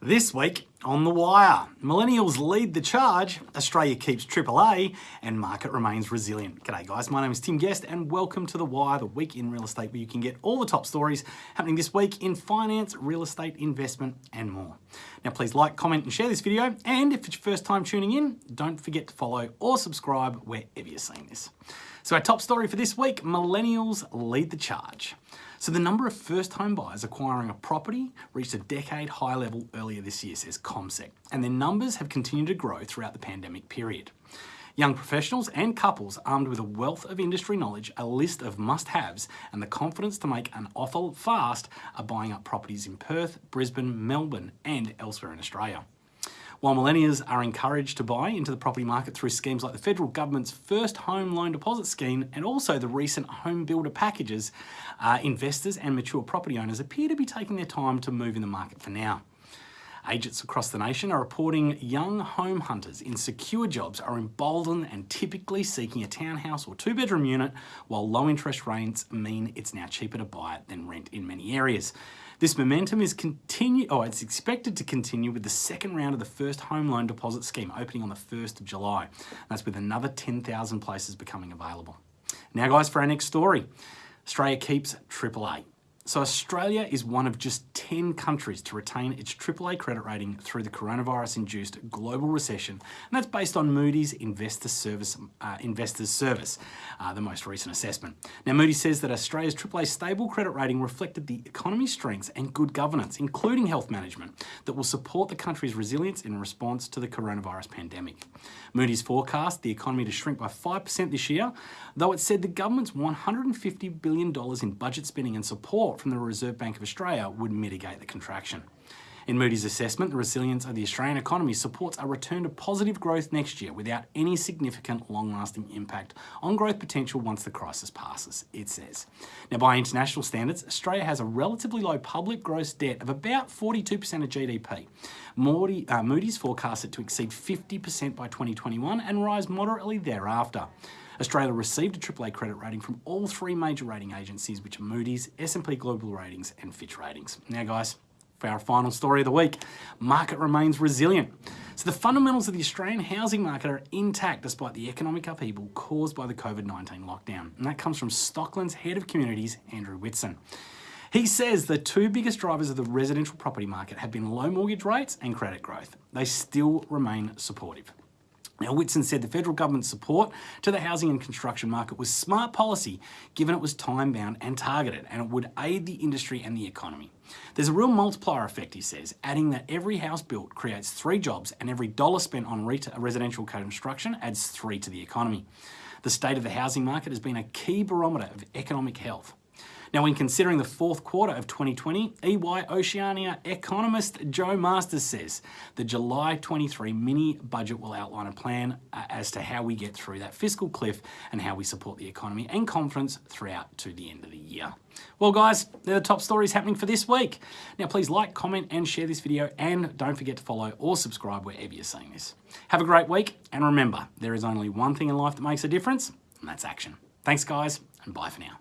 This week on The Wire, millennials lead the charge, Australia keeps AAA, and market remains resilient. G'day guys, my name is Tim Guest and welcome to The Wire, the week in real estate where you can get all the top stories happening this week in finance, real estate, investment and more. Now please like, comment and share this video and if it's your first time tuning in, don't forget to follow or subscribe wherever you're seeing this. So our top story for this week, millennials lead the charge. So the number of first home buyers acquiring a property reached a decade high level earlier this year, says CommSec, and their numbers have continued to grow throughout the pandemic period. Young professionals and couples armed with a wealth of industry knowledge, a list of must-haves, and the confidence to make an offer fast are buying up properties in Perth, Brisbane, Melbourne, and elsewhere in Australia. While millennials are encouraged to buy into the property market through schemes like the federal government's first home loan deposit scheme and also the recent home builder packages, uh, investors and mature property owners appear to be taking their time to move in the market for now. Agents across the nation are reporting young home hunters in secure jobs are emboldened and typically seeking a townhouse or two bedroom unit, while low interest rates mean it's now cheaper to buy it than rent in many areas. This momentum is continue, oh, it's expected to continue with the second round of the first home loan deposit scheme opening on the 1st of July. That's with another 10,000 places becoming available. Now guys, for our next story, Australia keeps AAA. So Australia is one of just 10 countries to retain its AAA credit rating through the coronavirus-induced global recession, and that's based on Moody's Investor Service, uh, Investors Service, uh, the most recent assessment. Now Moody's says that Australia's AAA stable credit rating reflected the economy's strengths and good governance, including health management, that will support the country's resilience in response to the coronavirus pandemic. Moody's forecast the economy to shrink by 5% this year, though it said the government's $150 billion in budget spending and support from the Reserve Bank of Australia would mitigate the contraction. In Moody's assessment, the resilience of the Australian economy supports a return to positive growth next year without any significant long-lasting impact on growth potential once the crisis passes, it says. Now, by international standards, Australia has a relatively low public gross debt of about 42% of GDP. Moody, uh, Moody's forecasts it to exceed 50% by 2021 and rise moderately thereafter. Australia received a AAA credit rating from all three major rating agencies, which are Moody's, S&P Global Ratings and Fitch Ratings. Now guys, for our final story of the week, market remains resilient. So the fundamentals of the Australian housing market are intact despite the economic upheaval caused by the COVID-19 lockdown. And that comes from Stockland's Head of Communities, Andrew Whitson. He says the two biggest drivers of the residential property market have been low mortgage rates and credit growth. They still remain supportive. Now, Whitson said the federal government's support to the housing and construction market was smart policy, given it was time-bound and targeted, and it would aid the industry and the economy. There's a real multiplier effect, he says, adding that every house built creates three jobs and every dollar spent on residential construction adds three to the economy. The state of the housing market has been a key barometer of economic health. Now, when considering the fourth quarter of 2020, EY Oceania economist Joe Masters says the July 23 mini budget will outline a plan uh, as to how we get through that fiscal cliff and how we support the economy and confidence throughout to the end of the year. Well guys, they're the top stories happening for this week. Now please like, comment and share this video and don't forget to follow or subscribe wherever you're seeing this. Have a great week and remember, there is only one thing in life that makes a difference and that's action. Thanks guys and bye for now.